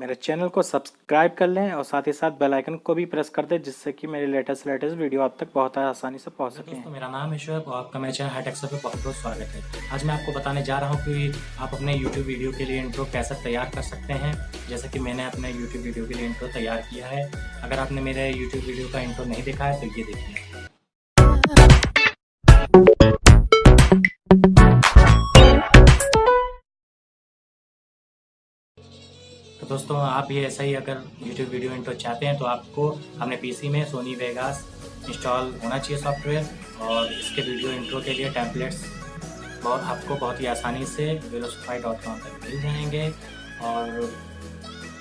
मेरे चैनल को सब्सक्राइब कर लें और साथ ही साथ बेल आइकन को भी प्रेस कर दें, जिससे कि मेरे लेटेस्ट लेटेस्ट वीडियो आप तक बहुत आसानी से पहुँच सके। दोस्तों, मेरा नाम है और आपका मेरे चैनल हाईटेक्स पे बहुत बहुत स्वागत है। आज मैं आपको बताने जा रहा हूँ कि आप अपने यूट्यूब वीडियो के लिए इंट्रो कैसे तैयार कर सकते हैं। जैसे कि मैंने अपने यूट्यूब वीडियो के लिए इंट्रो तैयार किया है। अगर आपने मेरे यूट्यूब वीडियो का इंट्रो नहीं देखा है तो ये देखिए। दोस्तों, आप भी ऐसा ही अगर YouTube वीडियो इंट्रो चाहते हैं तो आपको अपने पीसी में सोनी वेगास इंस्टॉल होना चाहिए सॉफ्टवेयर और इसके वीडियो इंट्रो के लिए टैंपलेट्स बहुत, आपको बहुत ही आसानी से वेलोसफाई डॉट कॉम पर मिल जाएँगे। और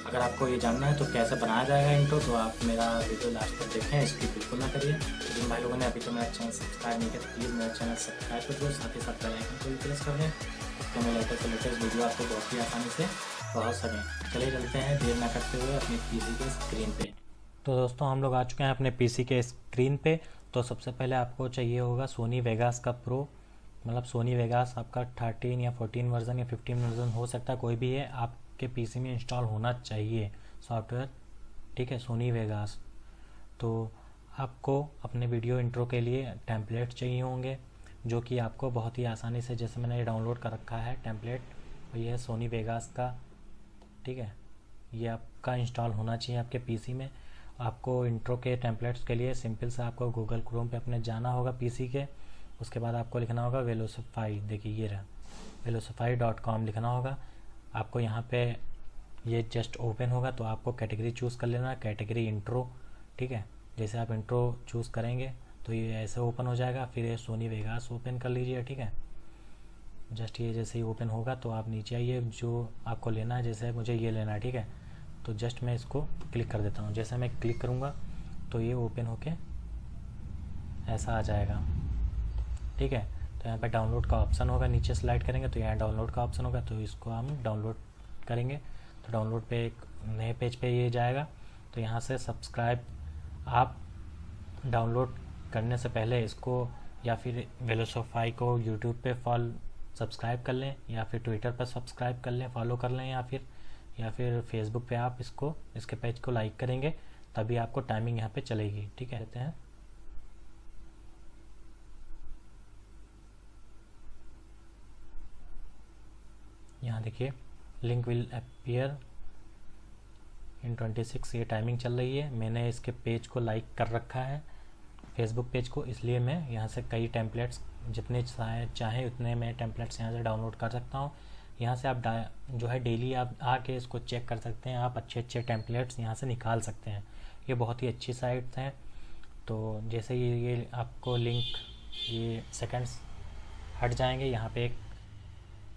अगर आपको ये जानना है तो कैसे बनाया जाएगा इंट्रो तो आप मेरा वीडियो लास्ट तक देखें, इसकी बिल्कुल ना करिए। तो जिन भाई लोगों ने अभी तो मेरा चैनल सब्सक्राइब नहीं किया तो प्लीज़ मेरा चैनल सब्सक्राइब कर दो, साथ ही साथ बेल को भी प्रेस कर दें तो मैं लेटेस्ट लेटेस्ट वीडियो आपको बहुत ही आसानी से पहुँच सकें चलिए चलते हैं, देर ना करते हुए अपने पीसी के स्क्रीन पे। तो दोस्तों, हम लोग आ चुके हैं अपने पीसी के स्क्रीन पे। तो सबसे पहले आपको चाहिए होगा सोनी वेगास का प्रो मतलब सोनी वेगास आपका थर्टीन या फोर्टीन वर्जन या फिफ्टीन वर्जन हो सकता है, कोई भी है, आपके पीसी में इंस्टॉल होना चाहिए सॉफ्टवेयर ठीक है सोनी वेगास तो आपको अपने वीडियो इंट्रो के लिए टेम्पलेट चाहिए होंगे, जो कि आपको बहुत ही आसानी से, जैसे मैंने ये डाउनलोड कर रखा है टेम्पलेट ये है सोनी वेगास का ठीक है? ये आपका इंस्टॉल होना चाहिए आपके पीसी में। आपको इंट्रो के टेम्पलेट्स के लिए सिंपल से आपको गूगल क्रोम पे अपने जाना होगा पीसी के। उसके बाद आपको लिखना होगा वेलोसफाई देखिए, ये रहा। वेलोसफाई डॉट कॉम लिखना होगा। आपको यहाँ पे ये जस्ट ओपन होगा तो आपको कैटेगरी चूज़ कर लेना। कैटेगरी इंट्रो ठीक है? जैसे आप इंट्रो चूज़ करेंगे तो ये ऐसे ओपन हो जाएगा। फिर ये सोनी वेगास ओपन कर लीजिए। ठीक है? जस्ट ये जैसे ही ओपन होगा तो आप नीचे आइए, जो आपको लेना है, जैसे मुझे ये लेना है, ठीक है? तो जस्ट मैं इसको क्लिक कर देता हूँ। जैसे मैं क्लिक करूँगा तो ये ओपन होके ऐसा आ जाएगा। ठीक है? तो यहाँ पे डाउनलोड का ऑप्शन होगा। नीचे स्लाइड करेंगे तो यहाँ डाउनलोड का ऑप्शन होगा। तो इसको हम डाउनलोड करेंगे। तो डाउनलोड पे एक नए पेज पे ये जाएगा। तो यहाँ से सब्सक्राइब आप डाउनलोड करने से पहले इसको या फिर वेलोसोफाई को यूट्यूब पे फॉल सब्सक्राइब कर लें या फिर ट्विटर पर सब्सक्राइब कर लें फॉलो कर लें या फिर या फिर फेसबुक पे आप इसको इसके पेज को लाइक करेंगे तभी आपको टाइमिंग यहाँ पे चलेगी ठीक है? कहते हैं। यहाँ देखिए लिंक विल अपियर इन 26 ये टाइमिंग चल रही है। मैंने इसके पेज को लाइक कर रखा है। फेसबुक पेज को, इसलिए मैं यहाँ से कई टेम्पलेट्स जितने चाहे उतने मैं टेम्पलेट्स यहाँ से डाउनलोड कर सकता हूँ। यहाँ से आप जो है डेली आप आके इसको चेक कर सकते हैं। आप अच्छे अच्छे टेम्पलेट्स यहाँ से निकाल सकते हैं। ये बहुत ही अच्छी साइट्स हैं। तो जैसे ये ये आपको लिंक ये सेकंड्स हट जाएँगे। यहाँ पे एक,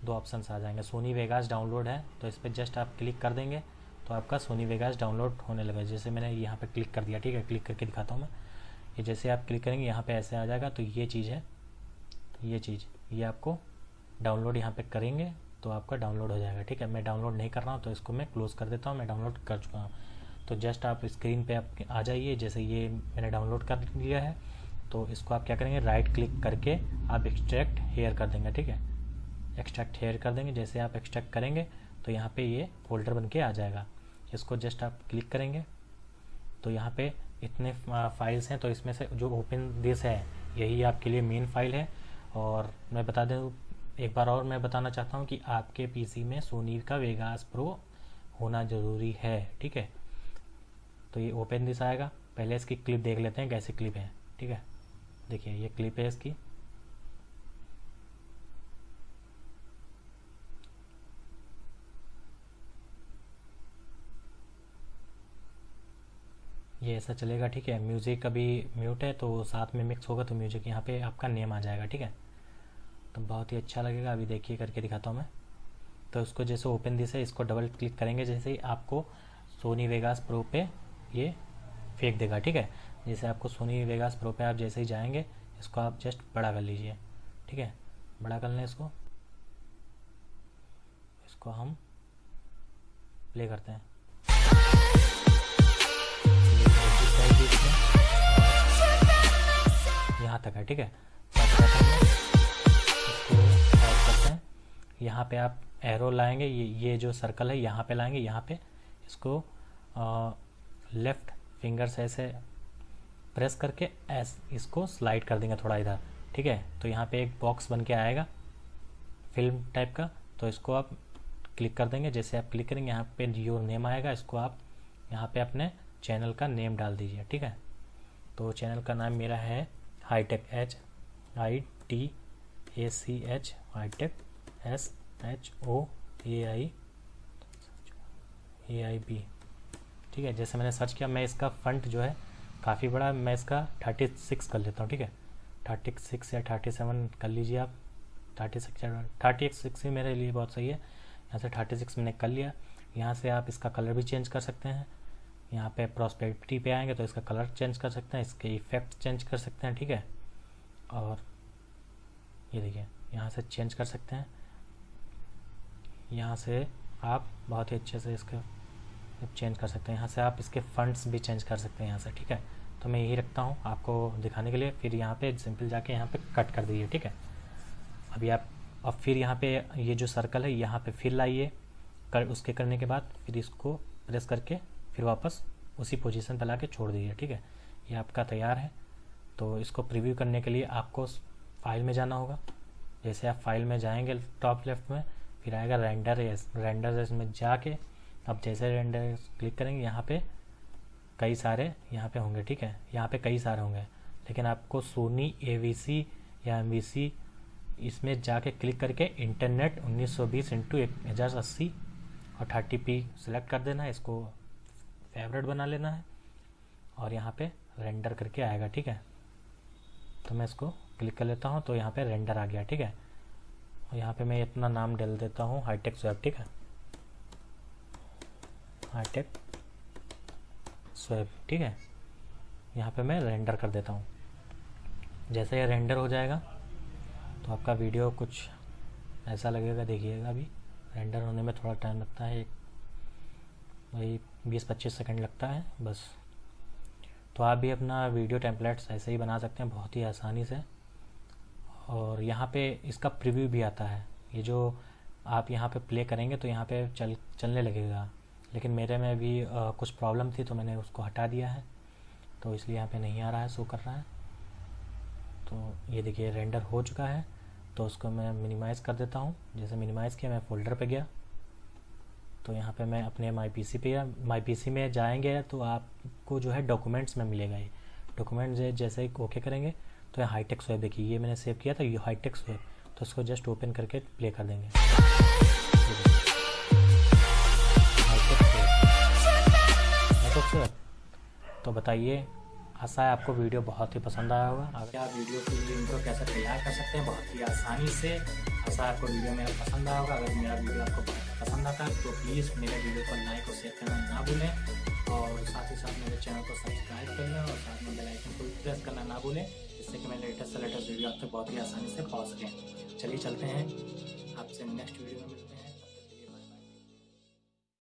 दो ऑप्शंस आ जाएँगे। सोनी वेगास डाउनलोड है तो इस पर जस्ट आप क्लिक कर देंगे। तो आपका सोनी वेगास डाउनलोड होने लगा जैसे मैंने यहाँ पे क्लिक कर दिया, ठीक है? क्लिक करके दिखाता हूँ मैं। ये जैसे आप क्लिक करेंगे, यहाँ पे ऐसे आ जाएगा तो ये चीज़ है। ये चीज़, ये आपको डाउनलोड यहाँ पे करेंगे तो आपका डाउनलोड हो जाएगा, ठीक है? मैं डाउनलोड नहीं कर रहा हूँ तो इसको मैं क्लोज़ कर देता हूँ, मैं डाउनलोड कर चुका हूँ। तो जस्ट आप स्क्रीन पे आप आ जाइए, जैसे ये मैंने डाउनलोड कर लिया है तो इसको आप क्या करेंगे, राइट क्लिक करके आप एक्सट्रैक्ट हेयर कर देंगे, ठीक है? एक्सट्रैक्ट हेयर कर देंगे, जैसे आप एक्सट्रैक्ट करेंगे तो यहाँ पे ये फोल्डर बन के आ जाएगा। इसको जस्ट आप क्लिक करेंगे तो यहाँ पे इतने फाइल्स हैं तो इसमें से जो ओपन दिस है, यही आपके लिए मेन फ़ाइल है। और मैं बता दें, एक बार और मैं बताना चाहता हूँ कि आपके पीसी में सोनी का वेगास प्रो होना ज़रूरी है, ठीक है? तो ये ओपन दिस आएगा। पहले इसकी क्लिप देख लेते हैं, कैसी क्लिप है, ठीक है? देखिए, ये क्लिप है इसकी। ये ऐसा चलेगा, ठीक है? म्यूज़िक अभी म्यूट है तो साथ में मिक्स होगा तो म्यूज़िक यहाँ पे आपका नेम आ जाएगा, ठीक है? तो बहुत ही अच्छा लगेगा, अभी देखिए करके दिखाता हूँ मैं। तो उसको जैसे ओपन दिस है, इसको डबल क्लिक करेंगे, जैसे ही आपको सोनी वेगास प्रो पे ये फेंक देगा, ठीक है? जैसे आपको सोनी वेगास प्रो पे आप जैसे ही जाएँगे, इसको आप जस्ट बड़ा कर लीजिए, ठीक है? बड़ा कर लें इसको। इसको हम प्ले करते हैं। है, ठीक है? यहाँ पे आप एरो लाएँगे, ये ये जो सर्कल है, यहाँ पे लाएँगे, यहाँ पे इसको लेफ़्ट फिंगर से ऐसे प्रेस करके एस इसको स्लाइड कर देंगे थोड़ा इधर, ठीक है? तो यहाँ पे एक बॉक्स बन के आएगा फ़िल्म टाइप का। तो इसको आप क्लिक कर देंगे, जैसे आप क्लिक करेंगे, यहाँ पे योर नेम आएगा, इसको आप यहाँ पे अपने चैनल का नेम डाल दीजिए, ठीक है? तो चैनल का नाम मेरा है hitech H, I T A C H, hitech S H O A I A I B. ठीक है, जैसे मैंने सर्च किया, मैं इसका फंट जो है, काफ़ी बड़ा मैं इसका थर्टी सिक्स कर लेता हूँ, ठीक है? थर्टी सिक्स या थर्टी सेवन कर लीजिए आप। थर्टी सिक्स थर्टी सिक्स ही मेरे लिए बहुत सही है। यहाँ से थर्टी सिक्स मैंने कर लिया। यहाँ से आप इसका कलर भी चेंज कर सकते हैं। यहाँ पे प्रॉस्पेरिटी पे आएँगे तो इसका कलर चेंज कर सकते हैं, इसके इफ़ेक्ट चेंज कर सकते हैं, ठीक है? और ये देखिए, यहाँ से चेंज कर सकते हैं। यहाँ से आप बहुत ही अच्छे से इसका चेंज कर सकते हैं। यहाँ से आप इसके फंड्स भी चेंज कर सकते हैं यहाँ से, ठीक है? तो मैं यही रखता हूँ आपको दिखाने के लिए। फिर यहाँ पे सिंपल जाके यहाँ पे कट कर दीजिए, ठीक है? अभी आप, अब फिर यहाँ पे ये जो सर्कल है, यहाँ पे फिर लाइए। कर, उसके करने के बाद फिर इसको प्रेस करके फिर वापस उसी पोजीशन पर ला के छोड़ दीजिए, ठीक है? ये आपका तैयार है। तो इसको प्रीव्यू करने के लिए आपको फ़ाइल में जाना होगा। जैसे आप फ़ाइल में जाएँगे टॉप लेफ़्ट में, फिर आएगा रेंडर एस रेंडर एस में जाके अब जैसे रेंडर क्लिक करेंगे, यहाँ पे कई सारे यहाँ पे होंगे, ठीक है? यहाँ पे कई सारे होंगे। लेकिन आपको सोनी एवीसी या एमवीसी इसमें जाके क्लिक करके इंटरनेट 1920 सौ बीस इंटू एक हज़ार अस्सी और थर्टी पी सेलेक्ट कर देना इसको फेवरेट बना लेना है। और यहाँ पे रेंडर करके आएगा, ठीक है? तो मैं इसको क्लिक कर लेता हूँ तो यहाँ पे रेंडर आ गया, ठीक है? और यहाँ पे मैं अपना नाम डाल देता हूँ हाईटेक स्वेब ठीक है? हाईटेक स्वेब ठीक है? यहाँ पे मैं रेंडर कर देता हूँ। जैसे ये रेंडर हो जाएगा तो आपका वीडियो कुछ ऐसा लगेगा, देखिएगा अभी रेंडर होने में थोड़ा टाइम लगता है, एक वही बीस पच्चीस सेकंड लगता है बस। तो आप भी अपना वीडियो टेम्पलेट्स ऐसे ही बना सकते हैं बहुत ही आसानी से। और यहाँ पे इसका प्रीव्यू भी आता है। ये जो आप यहाँ पे प्ले करेंगे तो यहाँ पे चल चलने लगेगा। लेकिन मेरे में भी आ, कुछ प्रॉब्लम थी तो मैंने उसको हटा दिया है। तो इसलिए यहाँ पे नहीं आ रहा है शो कर रहा है। तो ये देखिए रेंडर हो चुका है। तो उसको मैं मिनिमाइज़ कर देता हूँ। जैसे मिनिमाइज़ किया मैं फ़ोल्डर पे गया। तो यहाँ पे मैं अपने माई पी पे या माई पी में जाएँगे तो आपको जो है डॉक्यूमेंट्स में मिलेगा ये। डॉक्यूमेंट जैसे ओके करेंगे तो ये हाईटेक्स वेब देखिए, ये मैंने सेव किया था, ये हाईटेक्स वेब तो उसको जस्ट ओपन करके प्ले कर देंगे। तो बताइए, आशा है आपको वीडियो बहुत ही पसंद आया होगा। अगर आप वीडियो के कैसे तैयार कर सकते हैं, बहुत ही आसानी से। आशा आपको वीडियो मेरा पसंद आया होगा अगर मेरा वीडियो आपको पसंद आता है तो प्लीज़ मेरे वीडियो को लाइक और शेयर करना ना भूलें और साथ ही साथ मेरे चैनल को सब्सक्राइब कर लें और साथ में बेलाइकन को प्रेस करना ना भूलें जिससे कि मैं लेटेस्ट से लेटेस्ट वीडियो आप तक बहुत ही आसानी से पहुँच सकें चलिए चलते हैं आपसे नेक्स्ट वीडियो में